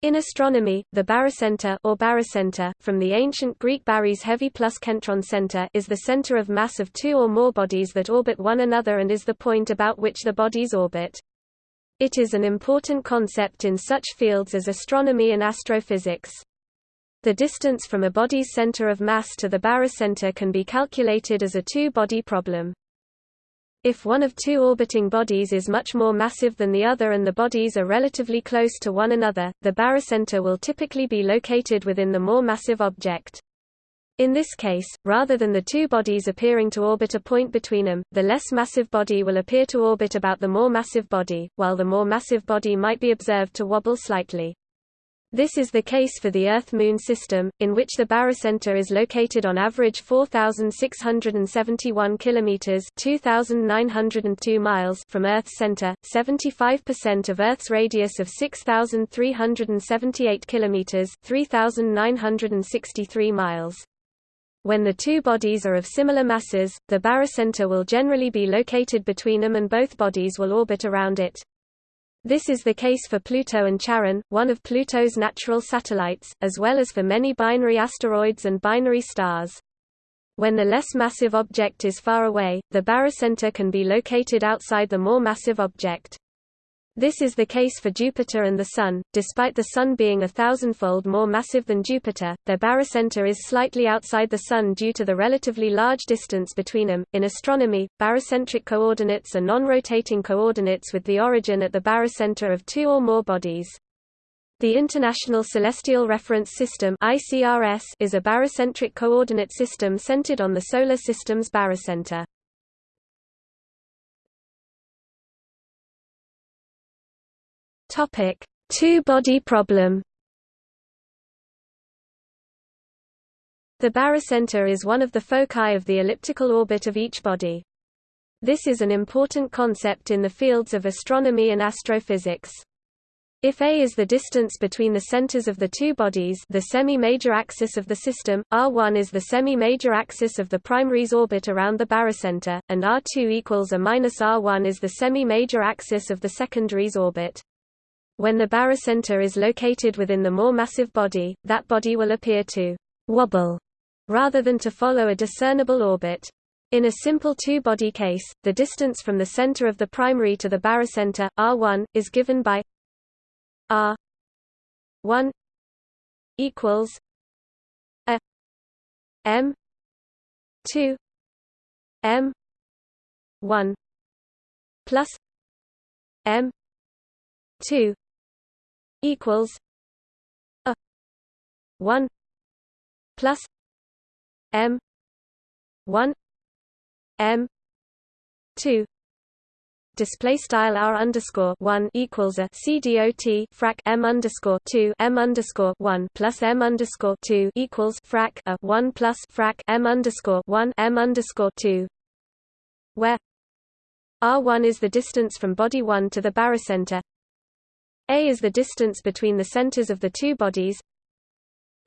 In astronomy, the barycenter or barycenter, from the ancient Greek baris heavy plus kentron center is the center of mass of two or more bodies that orbit one another and is the point about which the bodies orbit. It is an important concept in such fields as astronomy and astrophysics. The distance from a body's center of mass to the barycenter can be calculated as a two-body problem. If one of two orbiting bodies is much more massive than the other and the bodies are relatively close to one another, the barycenter will typically be located within the more massive object. In this case, rather than the two bodies appearing to orbit a point between them, the less massive body will appear to orbit about the more massive body, while the more massive body might be observed to wobble slightly. This is the case for the Earth-Moon system, in which the barycenter is located on average 4,671 kilometers (2,902 miles) from Earth's center, 75% of Earth's radius of 6,378 kilometers (3,963 miles). When the two bodies are of similar masses, the barycenter will generally be located between them and both bodies will orbit around it. This is the case for Pluto and Charon, one of Pluto's natural satellites, as well as for many binary asteroids and binary stars. When the less massive object is far away, the barycenter can be located outside the more massive object. This is the case for Jupiter and the Sun. Despite the Sun being a thousandfold more massive than Jupiter, their barycenter is slightly outside the Sun due to the relatively large distance between them. In astronomy, barycentric coordinates are non-rotating coordinates with the origin at the barycenter of two or more bodies. The International Celestial Reference System (ICRS) is a barycentric coordinate system centered on the Solar System's barycenter. Topic: Two-body problem. The barycenter is one of the foci of the elliptical orbit of each body. This is an important concept in the fields of astronomy and astrophysics. If a is the distance between the centers of the two bodies the semi-major axis of the system, r1 is the semi-major axis of the primary's orbit around the barycenter, and r2 equals a minus r1 is the semi-major axis of the secondary's orbit. When the barycenter is located within the more massive body, that body will appear to wobble rather than to follow a discernible orbit. In a simple two-body case, the distance from the center of the primary to the barycenter, r1, is given by r1 equals a m 2 m 1 plus m 2 equals a 1 plus m 1 m 2 display style r underscore one equals a c dot frac m underscore two m underscore one plus m underscore two equals frac a one plus frac m underscore one m underscore two, where r one is the distance from body one to the barycenter, a is the distance between the centers of the two bodies.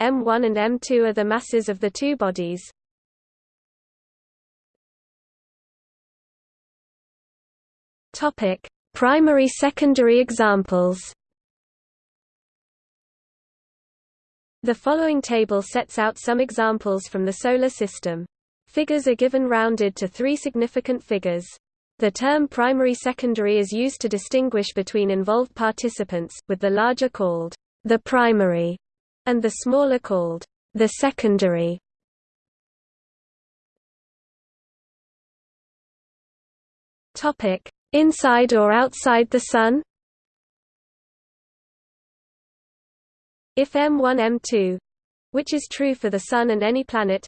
M1 and M2 are the masses of the two bodies. Topic: Primary secondary examples. The following table sets out some examples from the Solar System. Figures are given rounded to three significant figures. The term primary-secondary is used to distinguish between involved participants, with the larger called the primary and the smaller called the secondary. Topic: Inside or outside the Sun? If M1 M2, which is true for the Sun and any planet,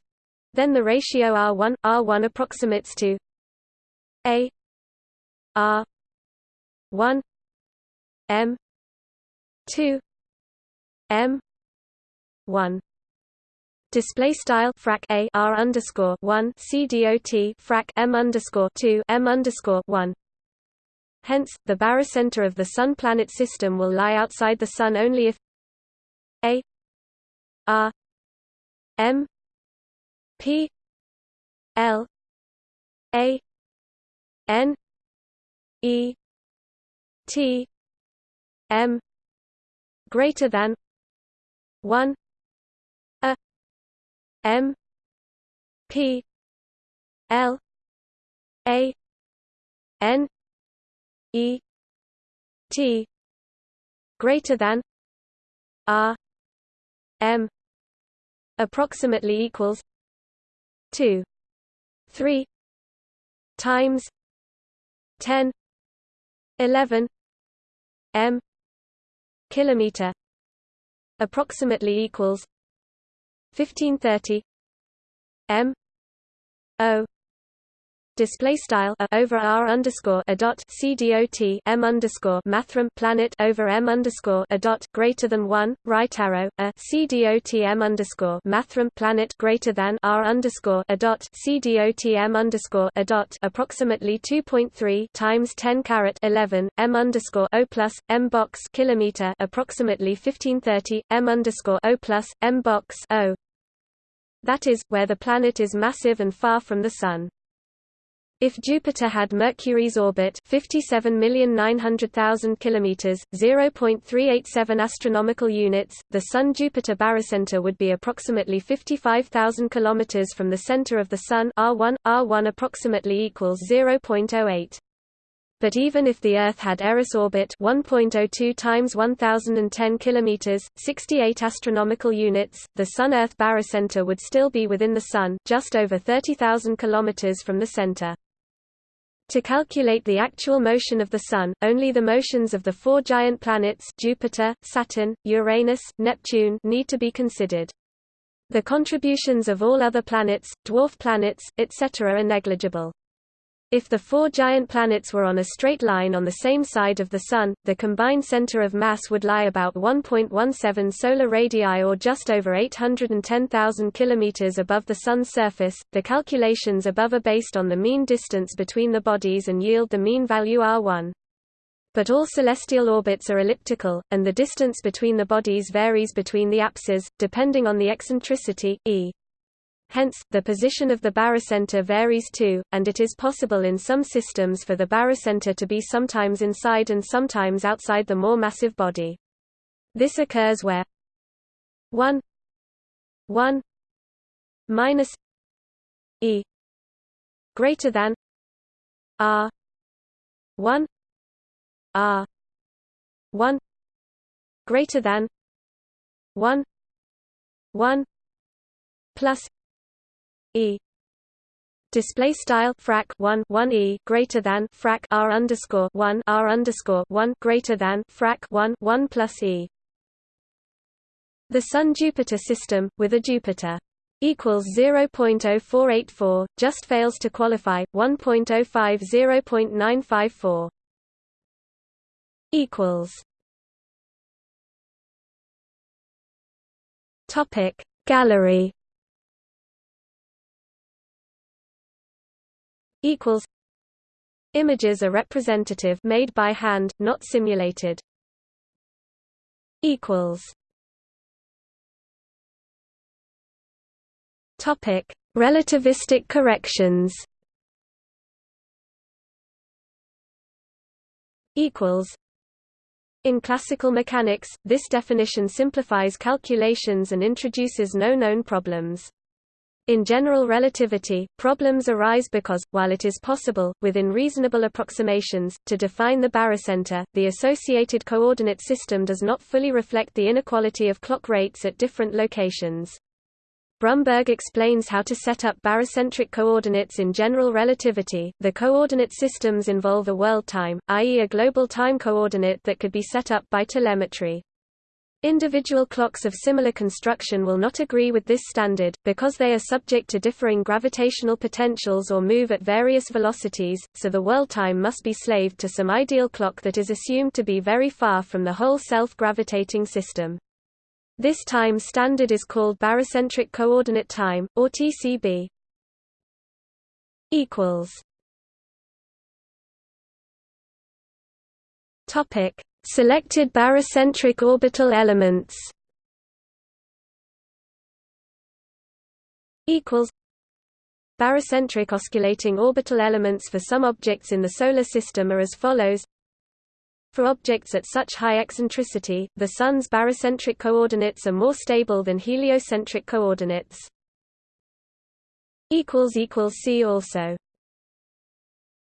then the ratio R1 R1 approximates to A R one M two M one Display style frac a r underscore one c dot frac m underscore two m underscore one. Hence, the barycenter of the Sun-planet system will lie outside the Sun only if a r m p l a n E T M greater than 1 a m p l a n e t greater than r m approximately equals 2 3 times 10 11 m kilometer approximately equals 1530 m o display style a over r underscore a dot c dot m underscore mathrm planet over m underscore a dot greater than one right arrow a c dot m underscore mathrm planet greater than r underscore a dot c dot m underscore a dot approximately 2.3 times 10 caret 11 m underscore o plus m box kilometer approximately 1530 m underscore o plus m box o. That is where the planet is massive and far from the sun if Jupiter had Mercury's orbit 57,900,000 kilometers, 0.387 astronomical units, the Sun-Jupiter barycenter would be approximately 55,000 kilometers from the center of the Sun R1 R1 approximately equals 0.08. But even if the Earth had Eris orbit 1.02 times 1010 kilometers, 68 astronomical units, the Sun-Earth barycenter would still be within the Sun, just over 30,000 kilometers from the center. To calculate the actual motion of the Sun, only the motions of the four giant planets Jupiter, Saturn, Uranus, Neptune need to be considered. The contributions of all other planets, dwarf planets, etc. are negligible. If the four giant planets were on a straight line on the same side of the Sun, the combined center of mass would lie about 1.17 solar radii or just over 810,000 km above the Sun's surface. The calculations above are based on the mean distance between the bodies and yield the mean value R1. But all celestial orbits are elliptical, and the distance between the bodies varies between the apses, depending on the eccentricity, e. Hence, the position of the barycenter varies too, and it is possible in some systems for the barycenter to be sometimes inside and sometimes outside the more massive body. This occurs where 1 1 minus e greater than r 1 r 1 greater than 1 1 plus e. Display style frac 1 1 e greater than frac r underscore 1 r underscore 1 greater than frac 1 1 plus e. The sun jupiter system with a jupiter equals 0.0484 just fails to qualify 1.05 0.954 equals topic gallery equals Images are representative made by hand, not simulated. equals Topic: Relativistic corrections. Equals. In classical mechanics, this definition simplifies calculations and introduces no known problems. In general relativity, problems arise because, while it is possible, within reasonable approximations, to define the barycenter, the associated coordinate system does not fully reflect the inequality of clock rates at different locations. Brumberg explains how to set up barycentric coordinates in general relativity. The coordinate systems involve a world time, i.e. a global time coordinate that could be set up by telemetry. Individual clocks of similar construction will not agree with this standard, because they are subject to differing gravitational potentials or move at various velocities, so the world time must be slaved to some ideal clock that is assumed to be very far from the whole self-gravitating system. This time standard is called barycentric coordinate time, or TCB. Topic Selected barycentric orbital elements. Equals. Barycentric osculating orbital elements for some objects in the Solar System are as follows. For objects at such high eccentricity, the Sun's barycentric coordinates are more stable than heliocentric coordinates. See also